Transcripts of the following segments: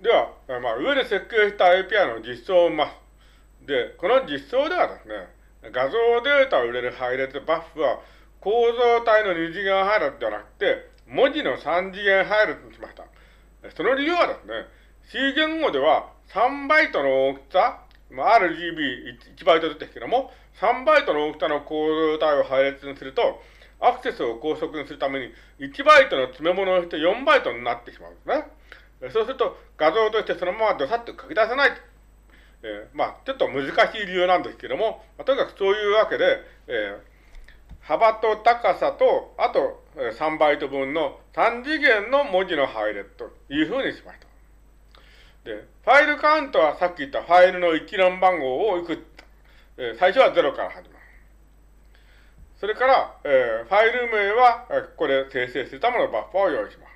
では、まあ、上で設計した API の実装を見ます。で、この実装ではですね、画像データを入れる配列バッフは構造体の2次元配列ではなくて、文字の3次元配列にしました。その理由はですね、C 言語では3バイトの大きさ、まあ、RGB1 バイトですけども、3バイトの大きさの構造体を配列にすると、アクセスを高速にするために1バイトの詰め物をして4バイトになってしまうんですね。そうすると画像としてそのままどさっと書き出せない。えー、まあ、ちょっと難しい理由なんですけども、まあ、とにかくそういうわけで、えー、幅と高さと、あと3バイト分の3次元の文字の配列というふうにしました。で、ファイルカウントはさっき言ったファイルの一覧番号をいくつ、えー、最初は0から始まる。それから、えー、ファイル名は、ここで生成するためのバッファを用意します。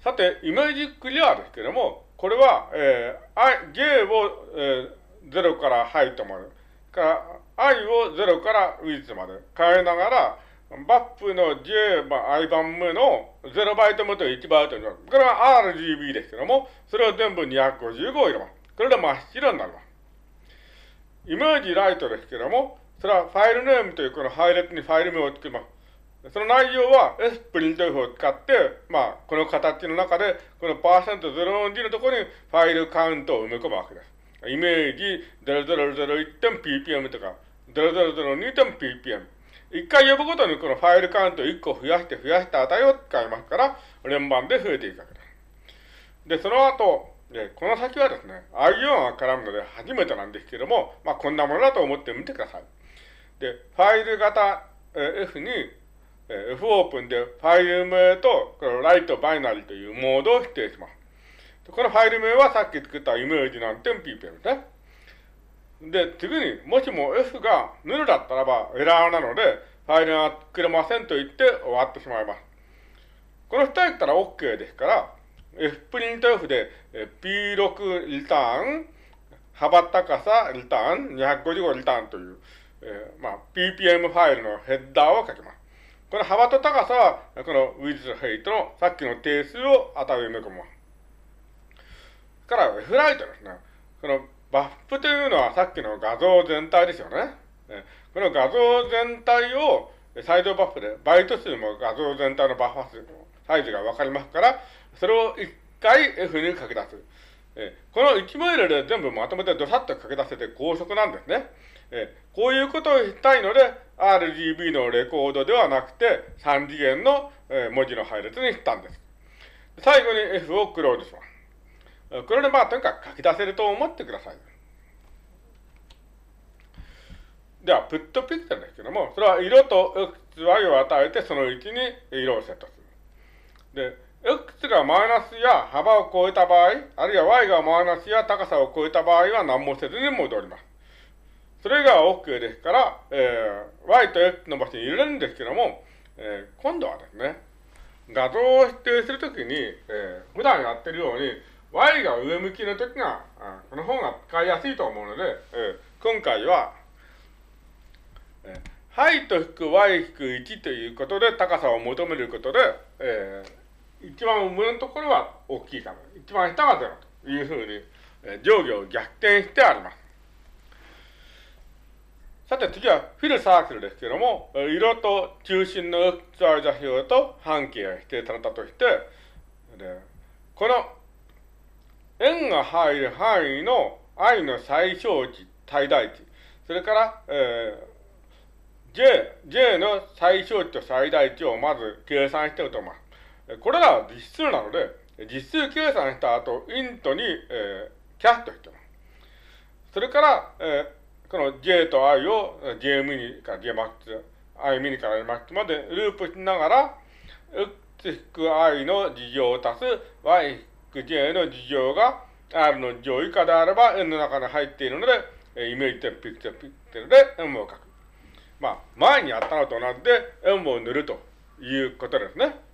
さて、イメージクリアですけれども、これは、えー、J を、えー、0からハイトまで、から I を0からウィッツまで変えながら、バップの J、まあ、I 番目の0バイト目と1バイトになる。これは RGB ですけども、それを全部255を入れます。これで真っ白になります。イメージライトですけども、それはファイルネームというこの配列にファイル名をつけます。その内容は S プリント F を使って、まあ、この形の中で、このパーセント0 2のところにファイルカウントを埋め込むわけです。イメージ 0001.ppm とか 0002.ppm。一回呼ぶごとにこのファイルカウントを1個増やして増やした値を使いますから、連番で増えていくわけです。で、その後、で、この先はですね、IO が絡むので初めてなんですけども、まあ、こんなものだと思ってみてください。で、ファイル型、F に、え F オープンでファイル名と、このライトバイナリというモードを指定します。このファイル名はさっき作ったイメージなんて ppm ですね。で、次に、もしも F がヌルだったらばエラーなので、ファイルが作れませんと言って終わってしまいます。この二人言ったら OK ですから、F プリント F で P6 リターン、幅高さリターン、255リターンという、えー、まあ、ppm ファイルのヘッダーを書きます。この幅と高さは、この with height のさっきの定数を値を埋め込む。から F ライトですね。このバッフというのはさっきの画像全体ですよね。この画像全体をサイドバッフで、バイト数も画像全体のバッファ数のサイズがわかりますから、それを一回 F に書き出す。この1メールで全部まとめてドサッと書き出せて高速なんですね。えこういうことをしたいので、RGB のレコードではなくて、3次元の、え文字の配列にしたんです。最後に F をクローズします。これでまあ、とにかく書き出せると思ってください。では、プットピクセルですけども、それは色と XY を与えて、その位置に色をセットする。で、x がマイナスや幅を超えた場合、あるいは y がマイナスや高さを超えた場合は何もせずに戻ります。それが OK ですから、えー、y と x の場所に入れるんですけども、えー、今度はですね、画像を指定するときに、えー、普段やってるように、y が上向きのときが、この方が使いやすいと思うので、えー、今回は、えー、ハイと引く y 引く1ということで高さを求めることで、えー一番上のところは大きいかな。一番下が0というふうに、え上下を逆転してあります。さて次はフィルサークルですけども、色と中心の XY 座標と半径が指定されたとして、でこの円が入る範囲の i の最小値、最大値、それから、えー、j、j の最小値と最大値をまず計算しておきます。これらは実数なので、実数計算した後、イントに、えー、キャストしてます。それから、えー、この j と i を j ミニから j マックス、i ミニから i マックスまでループしながら、x-i の事乗を足す y-j の事乗が r の乗以下であれば n の中に入っているので、イメージ点ピクセルピクセルで m を書く。まあ、前にやったのと同じで m を塗るということですね。